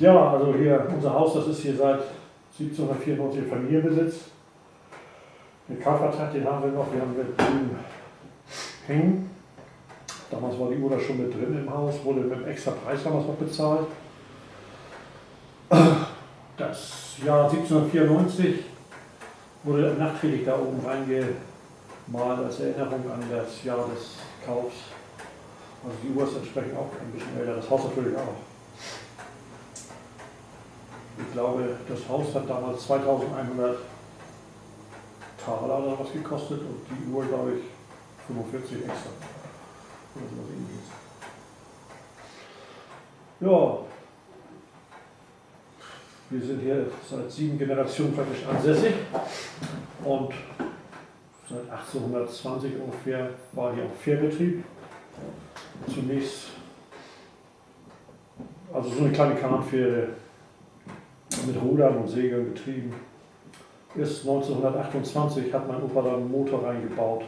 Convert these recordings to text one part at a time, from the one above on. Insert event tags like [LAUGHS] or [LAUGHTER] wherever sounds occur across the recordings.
Ja, also hier unser Haus, das ist hier seit 1794 Familienbesitz. Den Kaufvertrag, den haben wir noch, wir haben mit drüben hängen. Damals war die Uhr da schon mit drin im Haus, wurde mit einem extra Preis damals noch bezahlt. Das Jahr 1794 wurde nachträglich da oben reingemalt als Erinnerung an das Jahr des Kaufs. Also die Uhr ist entsprechend auch ein bisschen älter, das Haus natürlich auch. Ich glaube, das Haus hat damals 2100 Taler oder was gekostet und die Uhr, glaube ich, 45 extra. Ja, wir sind hier seit sieben Generationen praktisch ansässig und seit 1820 ungefähr war hier auch Fährbetrieb. Zunächst also so eine kleine Kahnfähre mit Rudern und Segeln betrieben. Erst 1928 hat mein Opa dann einen Motor reingebaut.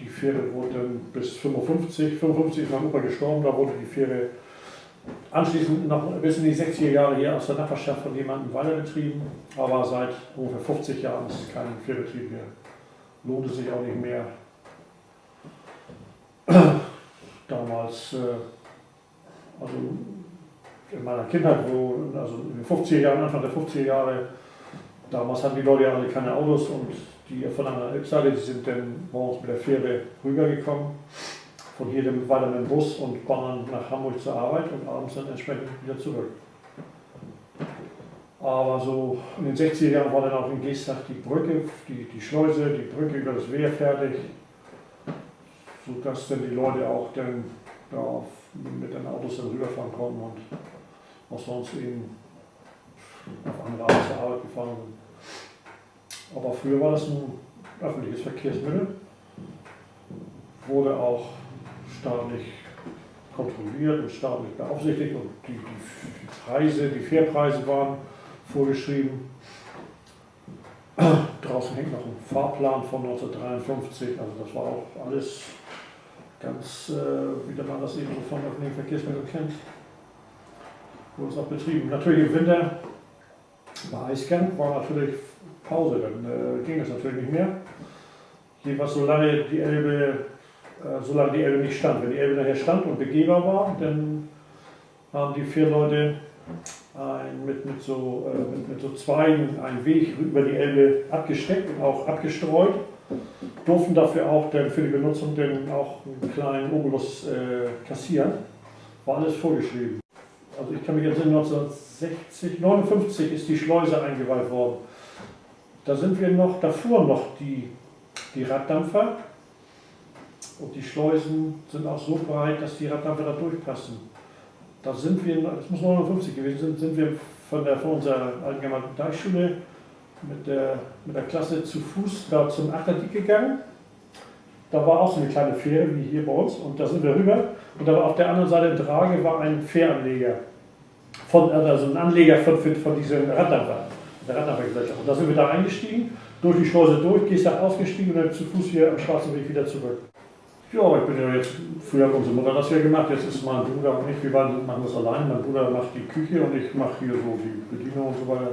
Die Fähre wurde dann bis 55, 55 ist mein Opa gestorben, da wurde die Fähre anschließend noch bis in die 60er Jahre hier aus der Nachbarschaft von jemandem weiter betrieben, aber seit ungefähr 50 Jahren ist kein Fährbetrieb mehr. Lohnt es sich auch nicht mehr. Damals äh, also in meiner Kindheit, wo, also in den 50er Jahren, Anfang der 50er Jahre, damals hatten die Leute ja alle keine Autos und die von einer Elbseite, die sind dann morgens mit der Fähre rübergekommen, von hier dann weiter mit dem Bus und waren nach Hamburg zur Arbeit und abends dann entsprechend wieder zurück. Aber so in den 60er Jahren war dann auch in Geestach die Brücke, die, die Schleuse, die Brücke über das Wehr fertig, sodass dann die Leute auch dann da mit den Autos dann rüberfahren konnten und auch sonst eben auf andere Art zur Arbeit gefahren sind. Aber früher war das ein öffentliches Verkehrsmittel, wurde auch staatlich kontrolliert und staatlich beaufsichtigt und die, die Preise, die Fährpreise waren vorgeschrieben. Draußen hängt noch ein Fahrplan von 1953, also das war auch alles ganz, äh, wie man das eben so von öffentlichen Verkehrsmitteln kennt, wurde es auch betrieben. Natürlich im Winter bei Eisgang war natürlich Pause, dann äh, ging es natürlich nicht mehr. Jedenfalls solange die Elbe, äh, solange die Elbe nicht stand. Wenn die Elbe nachher stand und begehbar war, dann haben die vier Leute ein, mit, mit, so, äh, mit, mit so Zweigen einen Weg über die Elbe abgesteckt und auch abgestreut durften dafür auch dann für die Benutzung dann auch einen kleinen Obolus äh, kassieren. War alles vorgeschrieben. Also ich kann mich erinnern, 1960, 59 ist die Schleuse eingeweiht worden. Da sind wir noch, davor noch die, die Raddampfer. Und die Schleusen sind auch so breit, dass die Raddampfer da durchpassen. Da sind wir, das muss 59 gewesen sein, sind wir von, der, von unserer allgemeinen Deichschule mit der, mit der Klasse zu Fuß da zum Achterdick gegangen. Da war auch so eine kleine Fähre wie hier bei uns und da sind wir rüber. Und da war auf der anderen Seite der Drage war ein Fähranleger. Von, also ein Anleger von, von diesem Raddampfergesellschaft. Und da sind wir da eingestiegen, durch die Schleuse durch, gehst da ausgestiegen und dann zu Fuß hier am Schwarzen Weg wieder zurück. Ja, ich bin ja jetzt, früher hat unsere Mutter das ja gemacht, jetzt ist mein Bruder und ich, wir machen das allein. Mein Bruder macht die Küche und ich mache hier so die Bedienung und so weiter.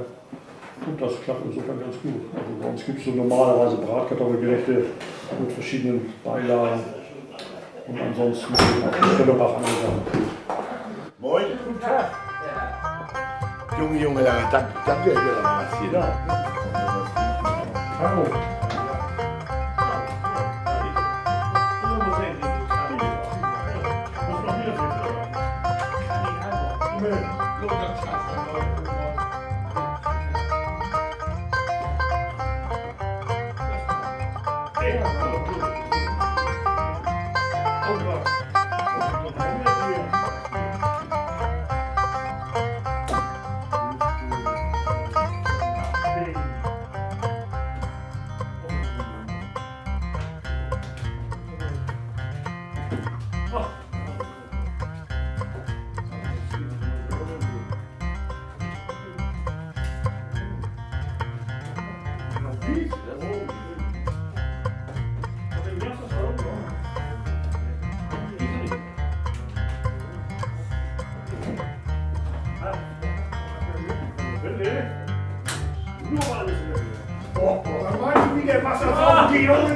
Und das klappt insofern ganz gut. Also bei uns gibt es so normalerweise Bratkartoffelgerichte mit verschiedenen Beilagen. Und ansonsten auch Stellebach andere Sachen. Moin. Guten Tag. Junge, Junge, danke, danke, was hier. Ja. Hallo.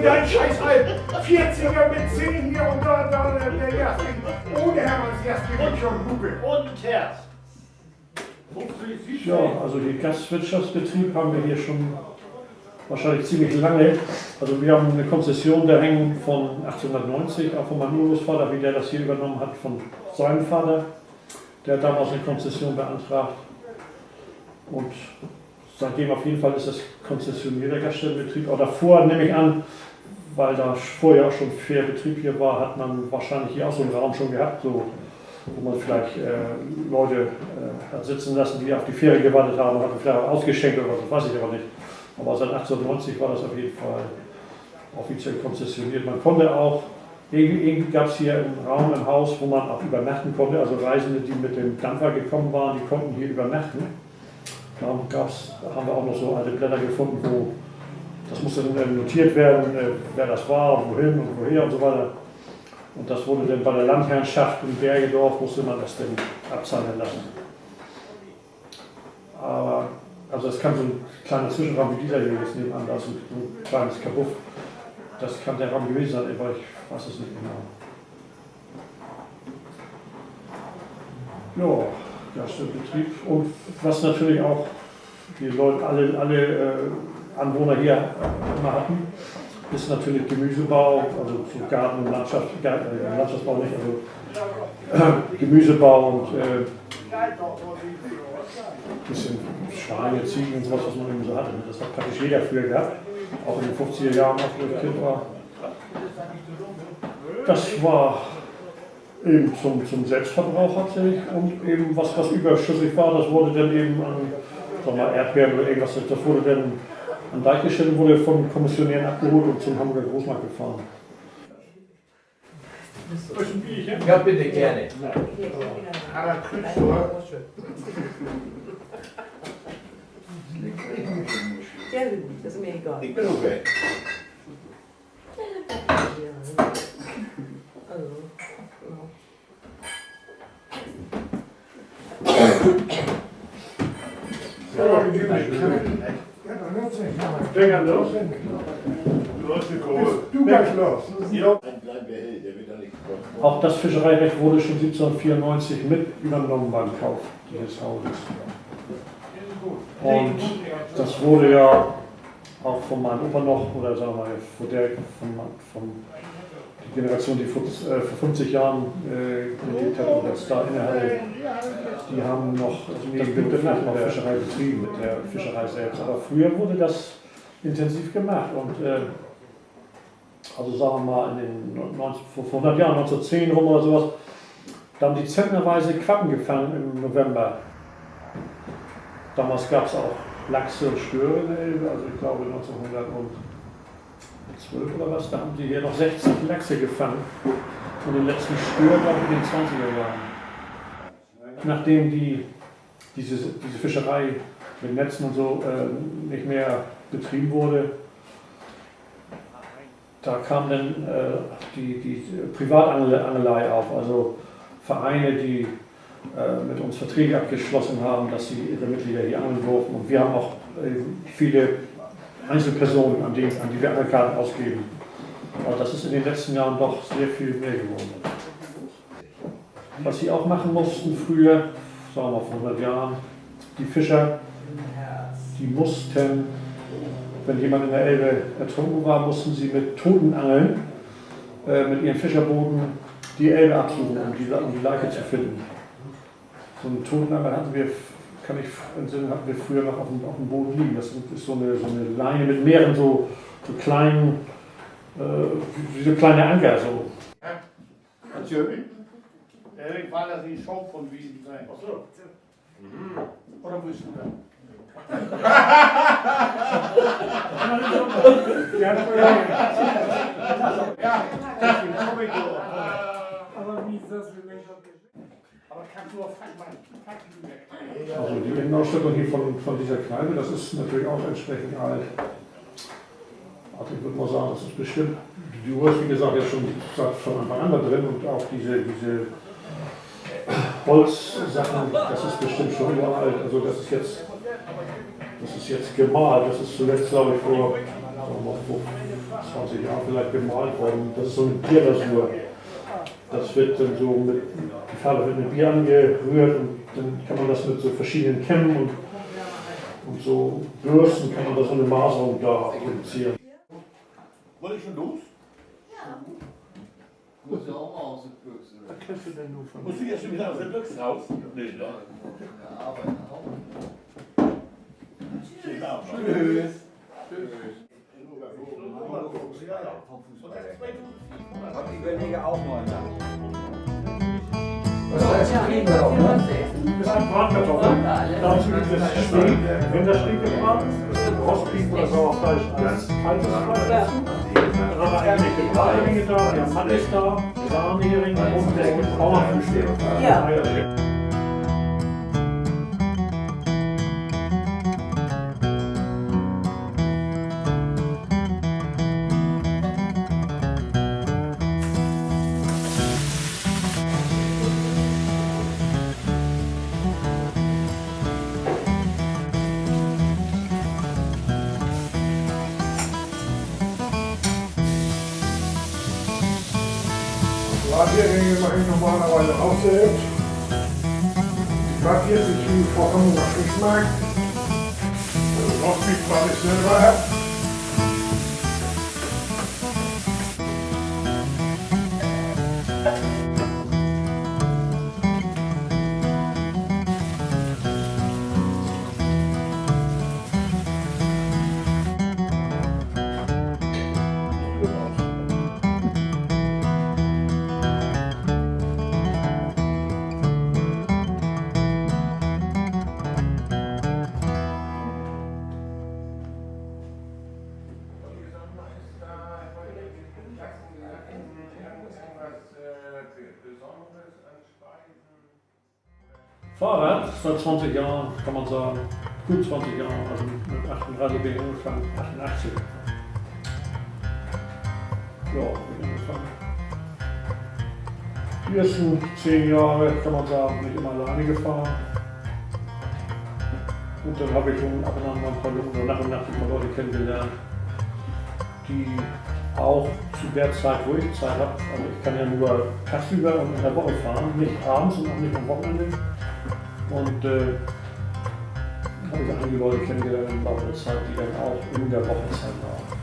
Dein Scheiß halt 40er mit 10 hier und da, da, der Jasmin. Ohne Hermanns Jasmin und schon Hupe. Und Terz. Ja, also die Gastwirtschaftsbetrieb haben wir hier schon wahrscheinlich ziemlich lange. Also wir haben eine Konzession, der hängen von 1890, auch von meinem Urgroßvater, wie der das hier übernommen hat, von seinem Vater. Der hat damals eine Konzession beantragt. Und seitdem auf jeden Fall ist das konzessionierter Gaststättenbetrieb. Auch davor nehme ich an, weil da vorher schon fair Betrieb hier war, hat man wahrscheinlich hier auch so einen Raum schon gehabt, so, wo man vielleicht äh, Leute äh, sitzen lassen, die auf die Ferien gewartet haben, hat vielleicht auch ausgeschenkt oder so, weiß ich aber nicht. Aber seit 1890 war das auf jeden Fall offiziell konzessioniert. Man konnte auch, irgendwie gab es hier einen Raum im Haus, wo man auch übernachten konnte. Also Reisende, die mit dem Dampfer gekommen waren, die konnten hier übernachten. Dann gab's, haben wir auch noch so alte Blätter gefunden, wo das musste dann notiert werden, äh, wer das war und wohin und woher und so weiter. Und das wurde dann bei der Landherrschaft in Bergedorf, musste man das dann abzahlen lassen. Aber also es kann so ein kleiner Zwischenraum wie dieser hier jetzt nebenan, da ist ein, ein kleines Kabuff. Das kann der Raum gewesen sein, aber ich weiß es nicht genau. Ja, Gaststättenbetrieb. Und was natürlich auch die Leute, alle, alle äh, Anwohner hier immer hatten, ist natürlich Gemüsebau, also so Garten und Landschaft, Garten, äh, Landschaftsbau nicht, also äh, Gemüsebau und äh, bisschen Schweine, Ziegen und sowas, was man eben so hatte. Das hat praktisch jeder früher gehabt, auch in den 50er Jahren, als ich Kind war. Das war eben zum, zum Selbstverbrauch hauptsächlich und eben was, was überschüssig war, das wurde dann eben an sag mal, Erdbeeren oder irgendwas, das wurde dann an Deich gestellt und wurde von Kommissionären abgeholt und zum Hamburger Großmarkt gefahren. Ja, bitte, gerne. Aber. Ja, das ist mir egal. Ben ook weg. Also, Auch das Fischereirecht wurde schon 1794 mit übernommen beim Kauf dieses Hauses. Und das wurde ja auch von meinem Opa noch, oder sagen wir mal, von der, von, von die Generation, die vor, äh, vor 50 Jahren äh, gelebt hat und das da innehatte, die haben noch, also das wird vielleicht noch Fischerei betrieben mit der Fischerei selbst. Aber früher wurde das intensiv gemacht und äh, also sagen wir mal in den 90, vor 100 Jahren, 1910 rum oder sowas, da haben die zentnerweise Quappen gefangen im November. Damals gab es auch Lachse und Störe in der Elbe, also ich glaube 1912 oder was, da haben die hier noch 60 Lachse gefangen. Und den letzten Stör, glaube ich, in den 20er Jahren. Nachdem die, diese, diese Fischerei mit Netzen und so äh, nicht mehr betrieben wurde, da kam dann äh, die, die Privatangelei auf, also Vereine, die äh, mit uns Verträge abgeschlossen haben, dass sie ihre Mitglieder hier angeln durften. Und wir haben auch äh, viele Einzelpersonen, an die, an die wir Angelkarten ausgeben. Aber das ist in den letzten Jahren doch sehr viel mehr geworden. Was sie auch machen mussten früher, sagen wir vor 100 Jahren, die Fischer, die mussten, wenn jemand in der Elbe ertrunken war, mussten sie mit Toten angeln, äh, mit ihren Fischerbooten die Elbe absuchen, um die, um die Leiche zu finden. So einen Totenangel hatten wir, kann ich entsinnen, hatten wir früher noch auf dem, auf dem Boden liegen. Das ist so eine, so eine Leine mit mehreren so, so kleinen, äh, wie so kleine Anker. So. Natürlich. Ich war das die Show von Wiesen sein. Ach so. Oder wo ist du da? [LAUGHS] [LAUGHS] Ja, ja. Ja, das komm ich doch. Aber wie ist das für mich? Aber kannst du auf Fakten weg? Also die Innenausstattung hier von, von dieser Kneipe, das ist natürlich auch entsprechend alt. Also ich würde mal sagen, das ist bestimmt, die Uhr ist wie gesagt ja schon seit von Anfang an da drin und auch diese, diese Holzsachen, das ist bestimmt schon uralt. Also das ist jetzt Das ist jetzt gemalt, das ist zuletzt, glaube ich, vor, sagen wir mal, vor 20 Jahren vielleicht gemalt worden. Das ist so eine Bierlasur. Das wird dann so mit, die Farbe wird mit Bier angerührt und dann kann man das mit so verschiedenen Kämmen und, und so Bürsten kann man da so eine Maserung da produzieren. Wollte ich schon los? Muss ja auch mal aus der Büchse. Was kennst du denn nur von Musst du jetzt schon wieder aus der Büchse raus? Nee, ne? Ja, arbeiten auch. Schönen Abend. Tschüss. Ich überlege auch mal nach. Das heißt, Das sind Bratkartoffeln. Dazu gibt es Steak, Rindersteak gebraten, Rostbeef oder Sauerfleisch als kaltes Fleisch dazu. Dann haben wir eingelegte Bratlinge da, wir haben Mannes da, Sahnehering und es gibt Bauernfrühstück. Ja. Radiergänge mache ich normalerweise auch selbst. Ich mag hier sich wie vor Hamburger Fischmarkt. Also Rostbeef mache ich selber. Fahrrad seit 20 Jahren, kann man sagen, gut 20 Jahren, also mit 38 bin ich angefangen, 88. Ja, bin ich angefangen. Die ersten 10 Jahre, kann man sagen, bin ich immer alleine gefahren. Und dann habe ich schon ab und an mal ein paar Leute, nach und nach ein paar Leute kennengelernt, die auch zu der Zeit, wo ich Zeit habe, also ich kann ja nur tagsüber und in der Woche fahren, nicht abends und auch nicht am Wochenende. Und äh, habe ich einige Leute kennengelernt im Laufe der Zeit, die dann auch in der Wochenzeit waren.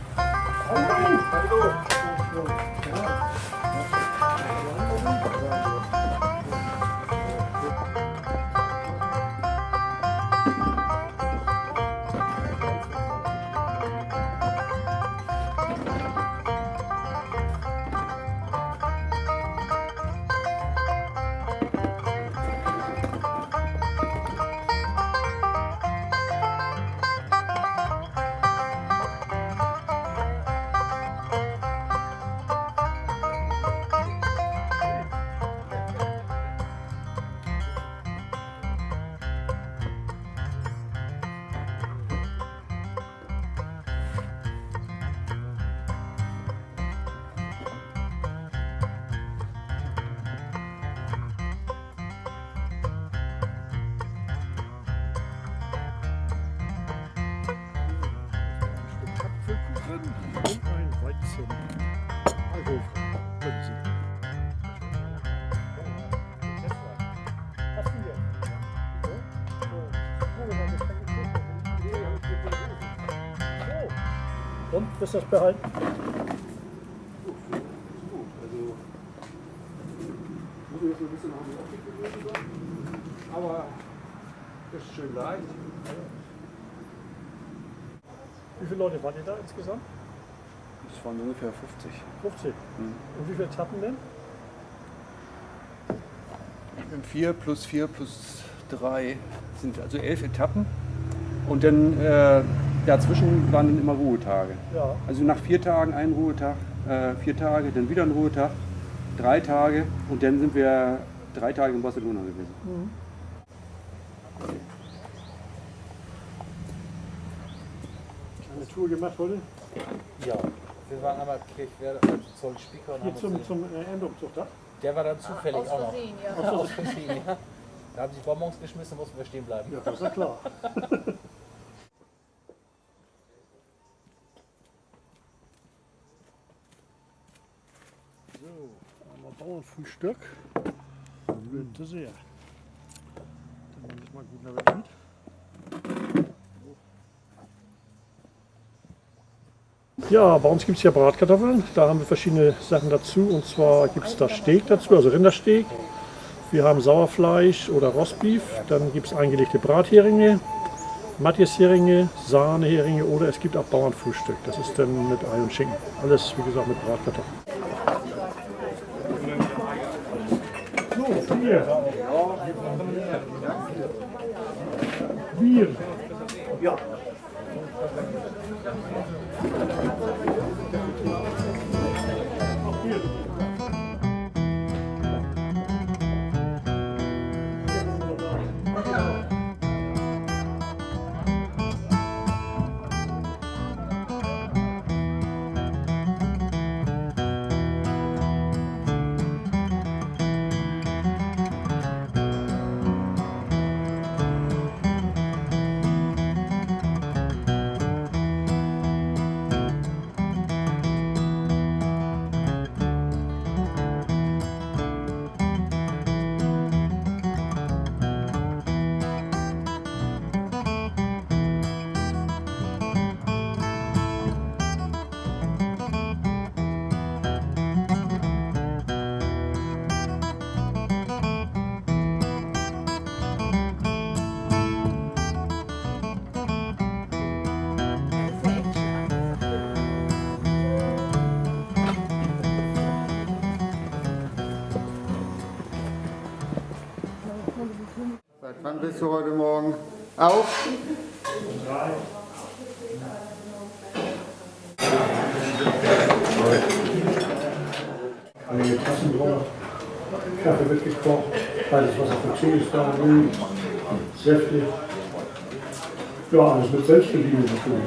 Und, ist das behalten? Aber das ist schön leicht. Wie viele Leute waren ihr da insgesamt? Das waren ungefähr 50. 50. Und wie viele Etappen denn? Vier plus vier plus drei sind also elf Etappen. Und dann äh, dazwischen waren dann immer Ruhetage. Ja. Also nach vier Tagen ein Ruhetag, äh, vier Tage, dann wieder ein Ruhetag, drei Tage und dann sind wir drei Tage in Barcelona gewesen. Eine Tour gemacht heute? Ja, wir waren einmal Kirchwerder, Zoll Spieker und Hier zum, zum äh, Endumzug da? der war dann zufällig Aus auch noch. Ja. Aus Versehen, ja. Da haben sich Bonbons geschmissen, mussten wir stehen bleiben. Ja, das ist ja klar. [LAUGHS] Bauernfrühstück mit Dessert. Dann nehme ich mal guten Appetit. Ja, bei uns gibt es ja Bratkartoffeln. Da haben wir verschiedene Sachen dazu. Und zwar gibt es da Steak dazu, also Rindersteak. Wir haben Sauerfleisch oder Rostbeef. Dann gibt es eingelegte Bratheringe, Matthias-Heringe, Sahneheringe oder es gibt auch Bauernfrühstück. Das ist dann mit Ei und Schinken. Alles, wie gesagt, mit Bratkartoffeln. Bier. Bier. Ja. Bist du heute Morgen auf? Einige Tassen drauf, Kaffee wird gekocht, kaltes Wasser für Chili ist da, Säfte. Ja, alles mit Selbstbedienung natürlich.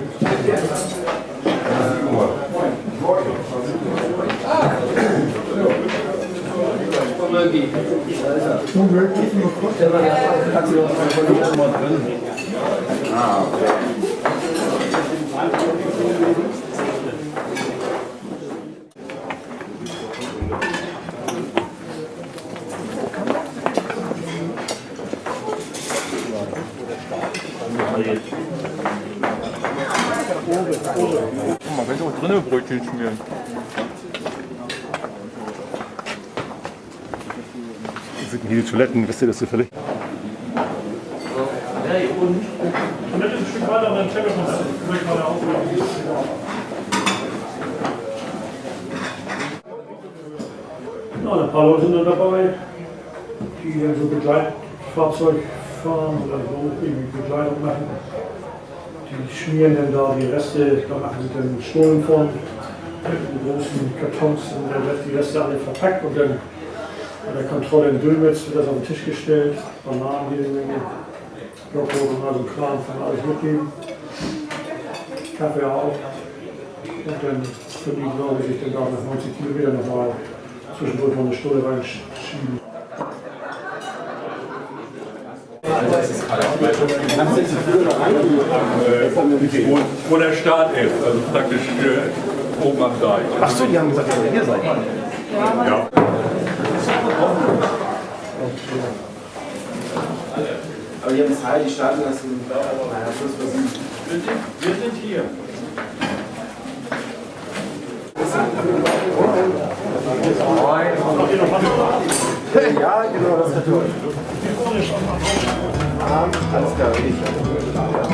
여기 그래서 대박에 같이 뭐 그런 아 엄마 왼쪽으로 눈을 보고 있지 중요한 hier die Toiletten, wisst ihr das zufällig? Und dann ist ein Stück weiter und dann Telefon. Vielleicht mal auflegen. Ja, ein paar Leute sind dann dabei, die dann so Begleitfahrzeug fahren oder so irgendwie Begleitung machen. Die schmieren dann da die Reste, da machen sie dann Stullen von, in großen Kartons und dann wird die Reste alle verpackt und dann bei der Kontrolle in Dülmitz wird das auf den Tisch gestellt, Bananen jede Menge, und also Kram kann alles mitgeben. Kaffee auch. Und dann können die, glaube ich, sich dann da nach 90 Kilometern nochmal zwischendurch noch eine Stunde reinschieben. Wo, wo der Start ist, also praktisch äh, oben am Deich. Achso, die haben gesagt, dass ihr hier seid. Ja. Aber die. Naja, Schluss was Wir sind, wir sind hier. Ja, genau, das hat Alles klar, ich.